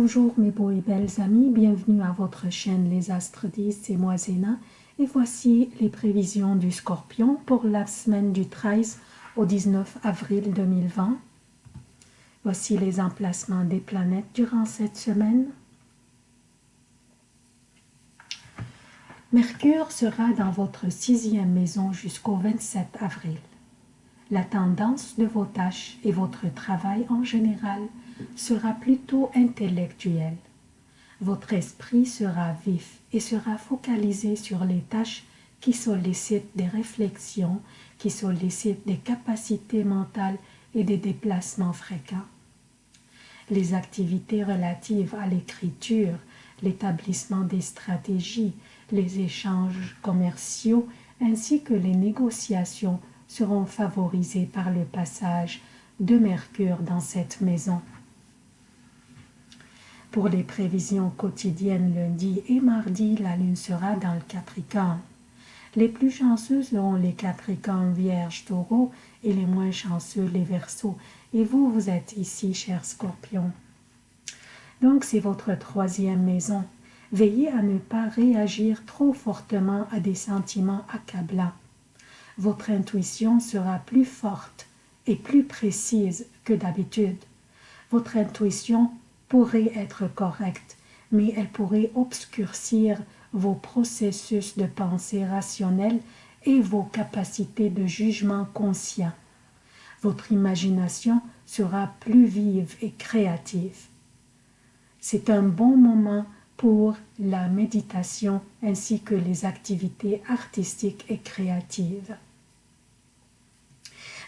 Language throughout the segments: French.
Bonjour mes beaux et belles amis, bienvenue à votre chaîne Les Astres 10, c'est moi Zéna et voici les prévisions du Scorpion pour la semaine du 13 au 19 avril 2020. Voici les emplacements des planètes durant cette semaine. Mercure sera dans votre sixième maison jusqu'au 27 avril. La tendance de vos tâches et votre travail en général sera plutôt intellectuel. Votre esprit sera vif et sera focalisé sur les tâches qui sollicitent des réflexions, qui sollicitent des capacités mentales et des déplacements fréquents. Les activités relatives à l'écriture, l'établissement des stratégies, les échanges commerciaux ainsi que les négociations seront favorisés par le passage de Mercure dans cette maison. Pour les prévisions quotidiennes lundi et mardi, la lune sera dans le Capricorne. Les plus chanceux seront les Capricornes, Vierge, Taureau et les moins chanceux les Verseaux. Et vous, vous êtes ici, cher Scorpion. Donc, c'est votre troisième maison. Veillez à ne pas réagir trop fortement à des sentiments accablants. Votre intuition sera plus forte et plus précise que d'habitude. Votre intuition pourrait être correcte, mais elle pourrait obscurcir vos processus de pensée rationnelle et vos capacités de jugement conscient. Votre imagination sera plus vive et créative. C'est un bon moment pour la méditation ainsi que les activités artistiques et créatives.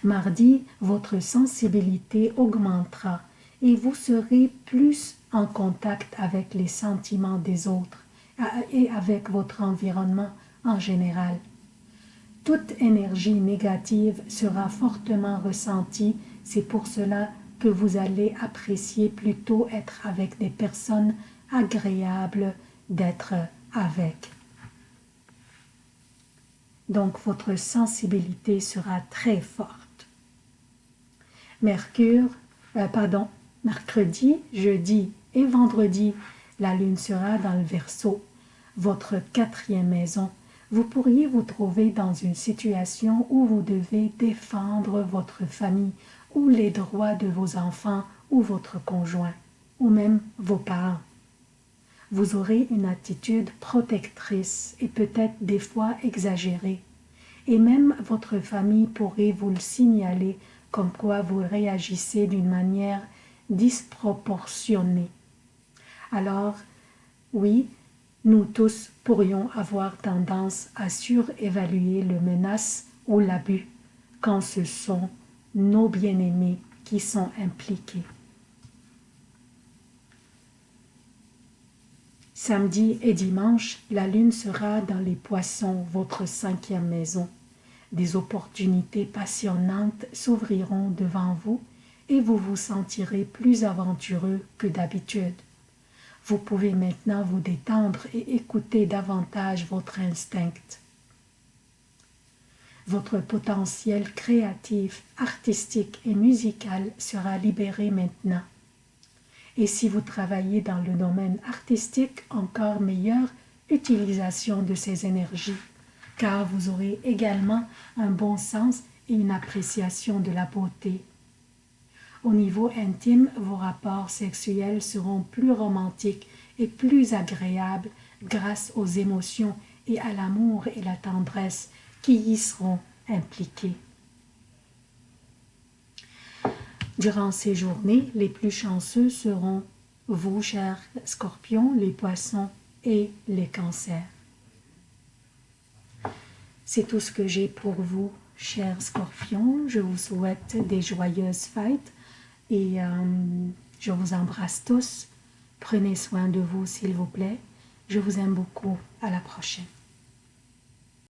Mardi, votre sensibilité augmentera et vous serez plus en contact avec les sentiments des autres et avec votre environnement en général. Toute énergie négative sera fortement ressentie, c'est pour cela que vous allez apprécier plutôt être avec des personnes agréables d'être avec. Donc votre sensibilité sera très forte. Mercure, euh, pardon, mercredi, jeudi et vendredi, la lune sera dans le Verseau, votre quatrième maison. Vous pourriez vous trouver dans une situation où vous devez défendre votre famille ou les droits de vos enfants ou votre conjoint, ou même vos parents. Vous aurez une attitude protectrice et peut-être des fois exagérée, et même votre famille pourrait vous le signaler comme quoi vous réagissez d'une manière disproportionnée. Alors, oui, nous tous pourrions avoir tendance à surévaluer le menace ou l'abus quand ce sont nos bien-aimés qui sont impliqués. Samedi et dimanche, la lune sera dans les poissons, votre cinquième maison. Des opportunités passionnantes s'ouvriront devant vous et vous vous sentirez plus aventureux que d'habitude. Vous pouvez maintenant vous détendre et écouter davantage votre instinct. Votre potentiel créatif, artistique et musical sera libéré maintenant. Et si vous travaillez dans le domaine artistique, encore meilleure utilisation de ces énergies car vous aurez également un bon sens et une appréciation de la beauté. Au niveau intime, vos rapports sexuels seront plus romantiques et plus agréables grâce aux émotions et à l'amour et la tendresse qui y seront impliqués. Durant ces journées, les plus chanceux seront vous, chers scorpions, les poissons et les cancers. C'est tout ce que j'ai pour vous, chers scorpions. Je vous souhaite des joyeuses fêtes et euh, je vous embrasse tous. Prenez soin de vous, s'il vous plaît. Je vous aime beaucoup. À la prochaine.